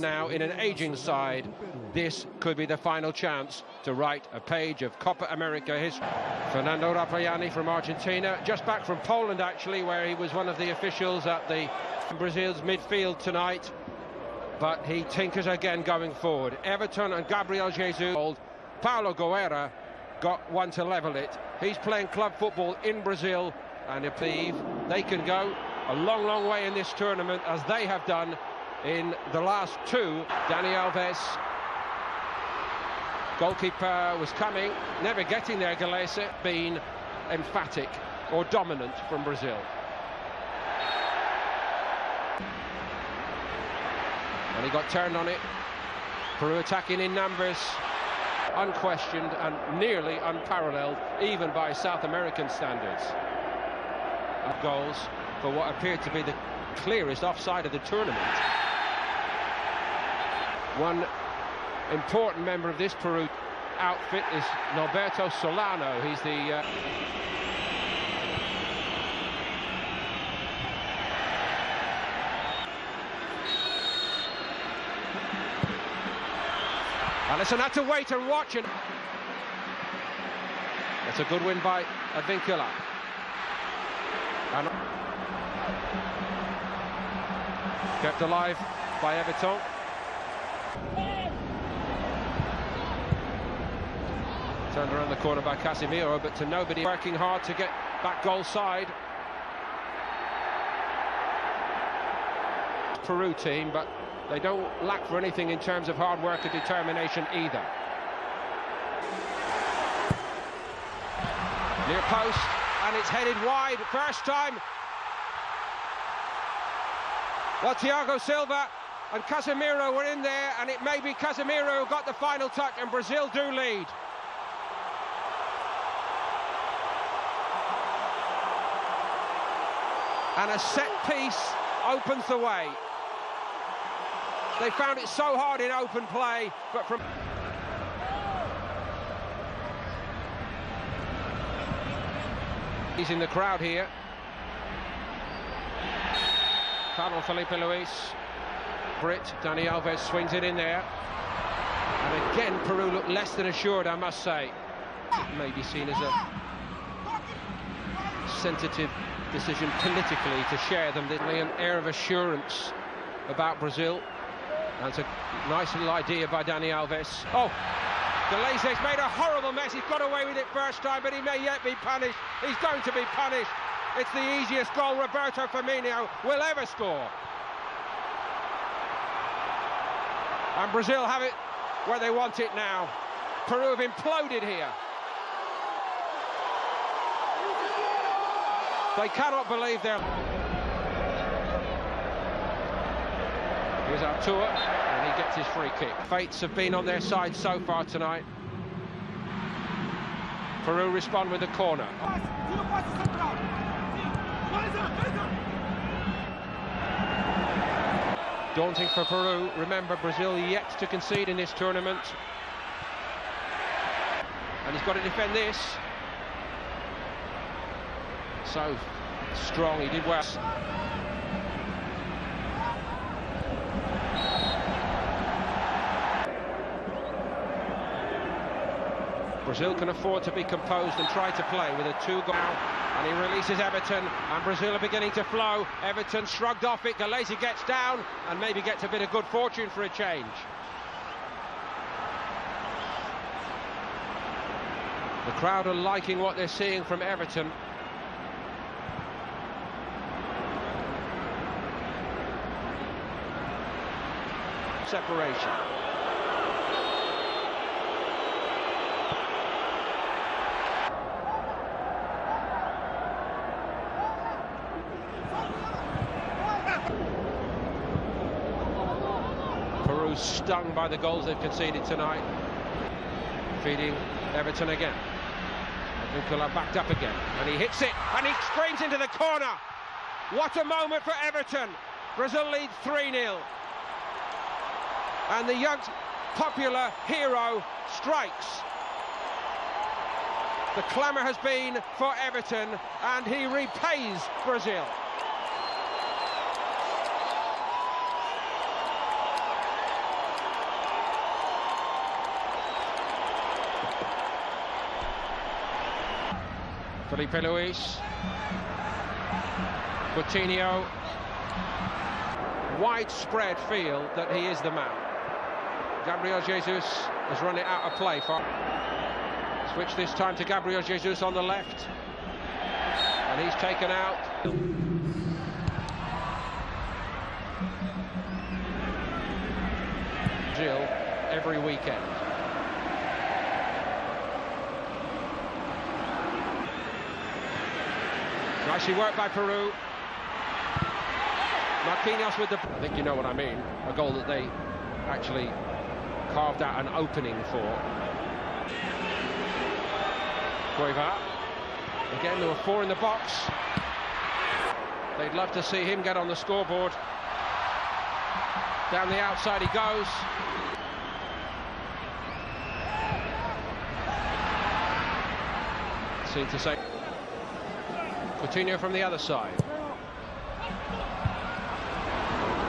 now in an aging side. This could be the final chance to write a page of Copa America history. Fernando Rapallini from Argentina, just back from Poland actually, where he was one of the officials at the Brazil's midfield tonight. But he tinkers again going forward. Everton and Gabriel Jesus. Paulo Guerra got one to level it. He's playing club football in Brazil, and if they can go a long, long way in this tournament, as they have done in the last two. Dani Alves, goalkeeper was coming, never getting there, Gallese, been emphatic or dominant from Brazil. And he got turned on it. Peru attacking in numbers, unquestioned and nearly unparalleled, even by South American standards. Of goals for what appeared to be the clearest offside of the tournament. One important member of this Peru outfit is Norberto Solano. He's the... Uh... Alisson had to wait and watch and That's a good win by Advíncula. And kept alive by Everton. Turned around the corner by Casemiro, but to nobody working hard to get back goal side. Peru team, but they don't lack for anything in terms of hard work and determination either. Near post, and it's headed wide. First time. Well, Thiago Silva and Casemiro were in there, and it may be Casemiro who got the final touch, and Brazil do lead. And a set piece opens the way. They found it so hard in open play, but from... He's in the crowd here. Carlos Filipe Luis. Brit, Dani Alves swings it in there. And again, Peru look less than assured, I must say. It may be seen as a sensitive decision politically to share them. There's an air of assurance about Brazil. That's a nice little idea by Dani Alves. Oh, Gallese's made a horrible mess. He's got away with it first time, but he may yet be punished. He's going to be punished. It's the easiest goal Roberto Firmino will ever score. And Brazil have it where they want it now. Peru have imploded here. They cannot believe their... Here's Arthur, and he gets his free kick. Fates have been on their side so far tonight. Peru respond with a corner. Daunting for Peru. Remember, Brazil yet to concede in this tournament. And he's got to defend this. So strong, he did well. Brazil can afford to be composed and try to play with a two-goal. And he releases Everton, and Brazil are beginning to flow. Everton shrugged off it. Gallese gets down, and maybe gets a bit of good fortune for a change. The crowd are liking what they're seeing from Everton. Separation. Stung by the goals they've conceded tonight. Feeding Everton again. Advíncula backed up again, and he hits it, and he screams into the corner. What a moment for Everton. Brazil leads 3-0. And the young popular hero strikes. The clamour has been for Everton, and he repays Brazil. Filipe Luis. Coutinho. Widespread feel that he is the man. Gabriel Jesus has run it out of play. For... Switch this time to Gabriel Jesus on the left. And he's taken out. Jill every weekend. Nicely worked by Peru. Marquinhos with the... I think you know what I mean. A goal that they actually carved out an opening for. Cueva. Again, there were four in the box. They'd love to see him get on the scoreboard. Down the outside he goes. Seem to say Coutinho from the other side.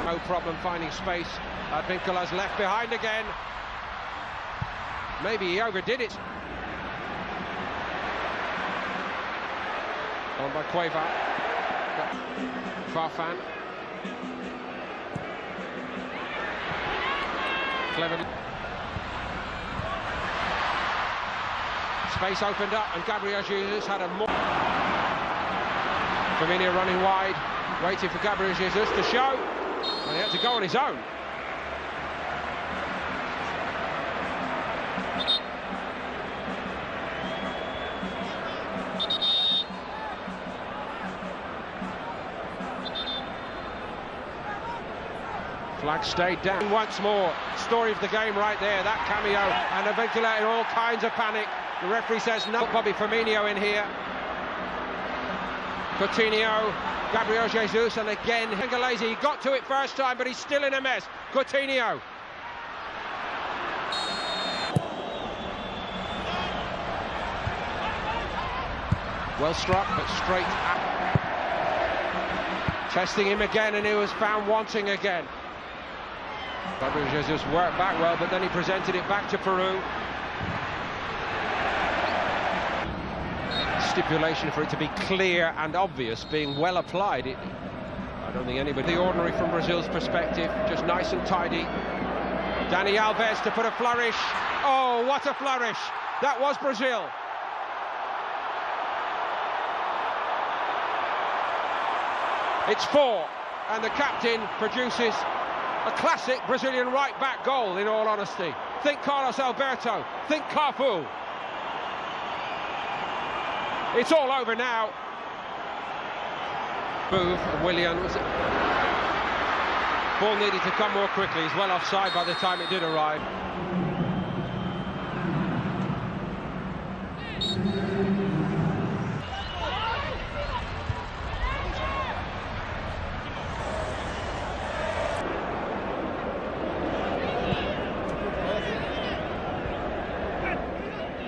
No problem finding space. Advincula's left behind again. Maybe he overdid it. On by Cueva. Farfan. Clever. Space opened up and Gabriel Jesus had a more... Firmino running wide, waiting for Gabriel Jesus to show, and he had to go on his own. Flag stayed down once more. Story of the game right there, that cameo, and Advincula in all kinds of panic. The referee says no. Bobby Firmino in here. Coutinho, Gabriel Jesus, and again Gallese. He got to it first time, but he's still in a mess. Coutinho. Well struck, but straight at. Testing him again, and he was found wanting again. Gabriel Jesus worked back well, but then he presented it back to Peru. Stipulation for it to be clear and obvious, being well applied. It, I don't think anybody, the ordinary from Brazil's perspective, just nice and tidy. Dani Alves to put a flourish. Oh, what a flourish! That was Brazil. It's four, and the captain produces a classic Brazilian right-back goal, in all honesty. Think Carlos Alberto, think Cafu. It's all over now. Move, and Ball needed to come more quickly. He's well offside by the time it did arrive.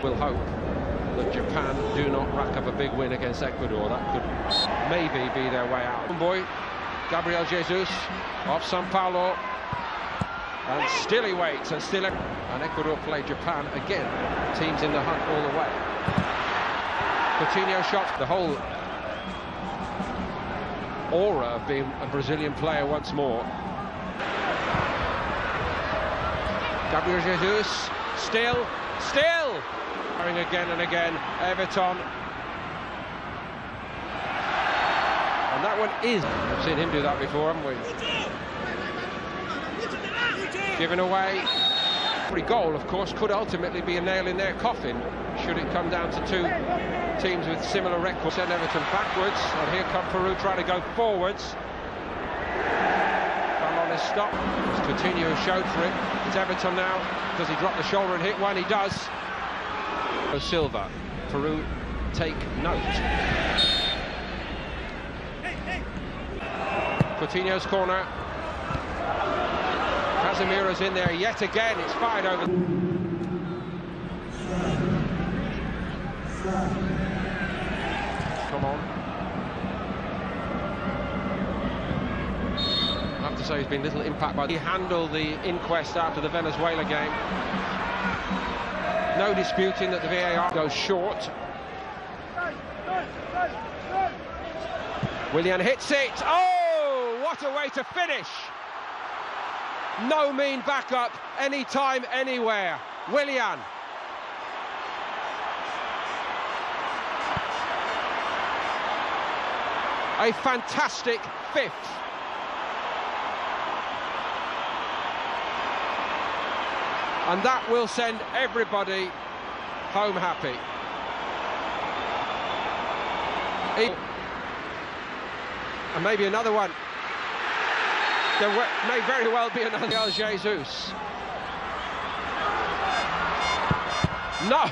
We'll hope that Japan do not rack up a big win against Ecuador. That could maybe be their way out. Boy, Gabriel Jesus off Sao Paulo. And still he waits, and still... And Ecuador play Japan again. Teams in the hunt all the way. Coutinho shot the whole aura of being a Brazilian player once more. Gabriel Jesus, still, still, again and again, Everton. And that one is... I've seen him do that before, haven't we? Given away. Every goal, of course, could ultimately be a nail in their coffin, should it come down to two teams with similar records. Send Everton backwards, and here come Peru trying to go forwards. Ball on stop. Coutinho showed for it. It's Everton now. Does he drop the shoulder and hit one? He does. Silva. Peru take note. Coutinho's corner. Casemiro's in there yet again. It's fired over. Come on. I have to say he's been little impact by he handled the inquest after the Venezuela game. No disputing that the VAR goes short. Willian hits it. Oh, what a way to finish. No mean backup, anytime, anywhere. Willian. A fantastic fifth. And that will send everybody home happy. And maybe another one. There may very well be another Jesus. No!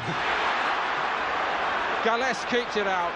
Gallese keeps it out.